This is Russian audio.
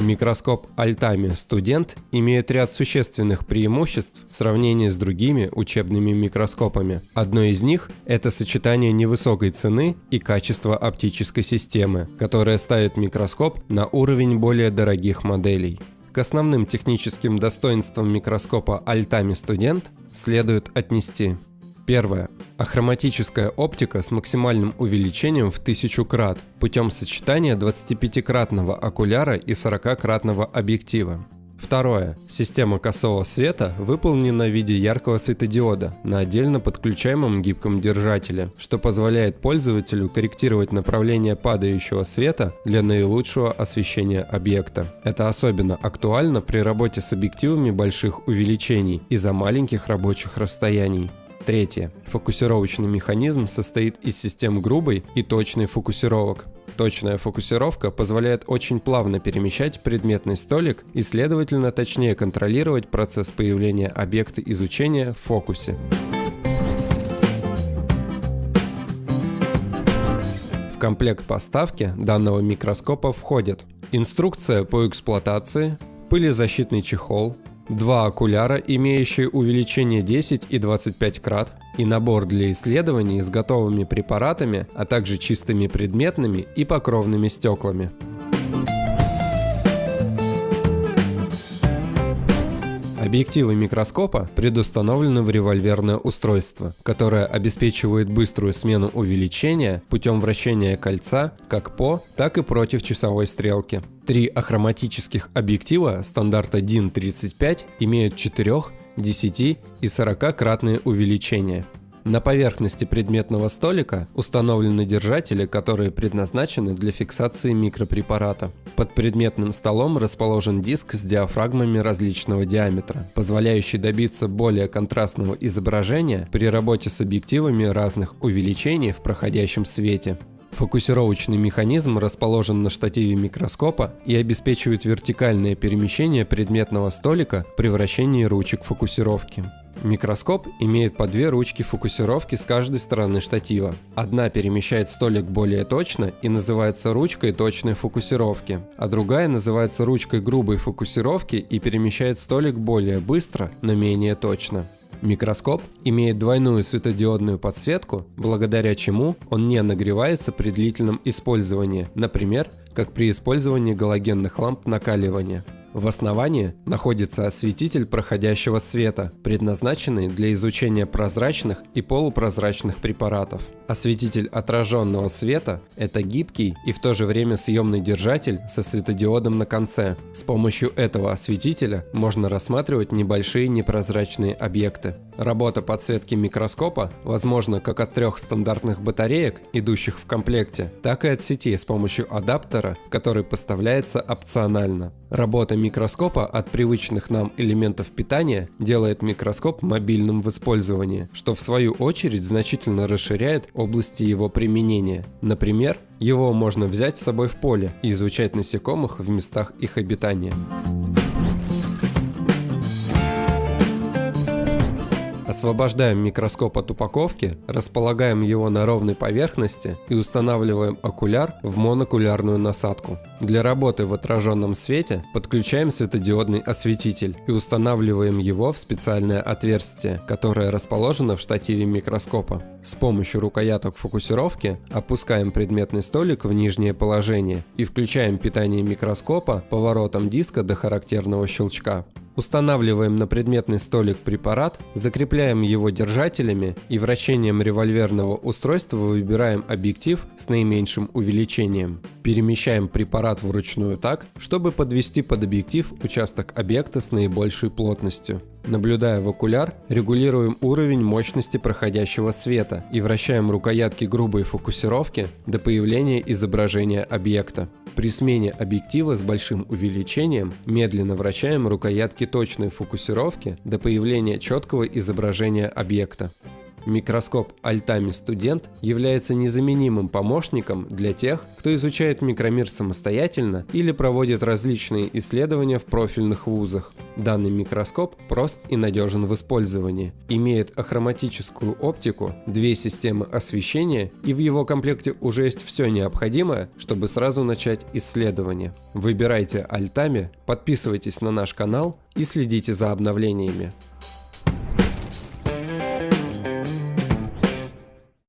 Микроскоп Altami Student имеет ряд существенных преимуществ в сравнении с другими учебными микроскопами. Одно из них – это сочетание невысокой цены и качества оптической системы, которое ставит микроскоп на уровень более дорогих моделей. К основным техническим достоинствам микроскопа Altami Student следует отнести Первое. Ахроматическая оптика с максимальным увеличением в 1000 крат путем сочетания 25-кратного окуляра и 40-кратного объектива. Второе. Система косого света выполнена в виде яркого светодиода на отдельно подключаемом гибком держателе, что позволяет пользователю корректировать направление падающего света для наилучшего освещения объекта. Это особенно актуально при работе с объективами больших увеличений из-за маленьких рабочих расстояний. Третье. Фокусировочный механизм состоит из систем грубой и точной фокусировок. Точная фокусировка позволяет очень плавно перемещать предметный столик и, следовательно, точнее контролировать процесс появления объекта изучения в фокусе. В комплект поставки данного микроскопа входят инструкция по эксплуатации, пылезащитный чехол, два окуляра, имеющие увеличение 10 и 25 крат, и набор для исследований с готовыми препаратами, а также чистыми предметными и покровными стеклами. Объективы микроскопа предустановлены в револьверное устройство, которое обеспечивает быструю смену увеличения путем вращения кольца как по, так и против часовой стрелки. Три ахроматических объектива стандарта DIN 35 имеют 4, 10 и 40-кратные увеличения. На поверхности предметного столика установлены держатели, которые предназначены для фиксации микропрепарата. Под предметным столом расположен диск с диафрагмами различного диаметра, позволяющий добиться более контрастного изображения при работе с объективами разных увеличений в проходящем свете. Фокусировочный механизм расположен на штативе микроскопа и обеспечивает вертикальное перемещение предметного столика при вращении ручек фокусировки. Микроскоп имеет по две ручки фокусировки с каждой стороны штатива. Одна перемещает столик более точно и называется ручкой точной фокусировки, а другая называется ручкой грубой фокусировки и перемещает столик более быстро, но менее точно. Микроскоп имеет двойную светодиодную подсветку, благодаря чему он не нагревается при длительном использовании, например, как при использовании галогенных ламп накаливания. В основании находится осветитель проходящего света, предназначенный для изучения прозрачных и полупрозрачных препаратов. Осветитель отраженного света – это гибкий и в то же время съемный держатель со светодиодом на конце. С помощью этого осветителя можно рассматривать небольшие непрозрачные объекты. Работа подсветки микроскопа возможна как от трех стандартных батареек, идущих в комплекте, так и от сети с помощью адаптера, который поставляется опционально. Работа микроскопа от привычных нам элементов питания делает микроскоп мобильным в использовании, что в свою очередь значительно расширяет области его применения. Например, его можно взять с собой в поле и изучать насекомых в местах их обитания. Освобождаем микроскоп от упаковки, располагаем его на ровной поверхности и устанавливаем окуляр в монокулярную насадку. Для работы в отраженном свете подключаем светодиодный осветитель и устанавливаем его в специальное отверстие, которое расположено в штативе микроскопа. С помощью рукояток фокусировки опускаем предметный столик в нижнее положение и включаем питание микроскопа поворотом диска до характерного щелчка. Устанавливаем на предметный столик препарат, закрепляем его держателями и вращением револьверного устройства выбираем объектив с наименьшим увеличением. Перемещаем препарат вручную так, чтобы подвести под объектив участок объекта с наибольшей плотностью. Наблюдая в окуляр, регулируем уровень мощности проходящего света и вращаем рукоятки грубой фокусировки до появления изображения объекта. При смене объектива с большим увеличением медленно вращаем рукоятки точной фокусировки до появления четкого изображения объекта. Микроскоп Altami Student является незаменимым помощником для тех, кто изучает микромир самостоятельно или проводит различные исследования в профильных вузах. Данный микроскоп прост и надежен в использовании, имеет ахроматическую оптику, две системы освещения и в его комплекте уже есть все необходимое, чтобы сразу начать исследование. Выбирайте Altami, подписывайтесь на наш канал и следите за обновлениями.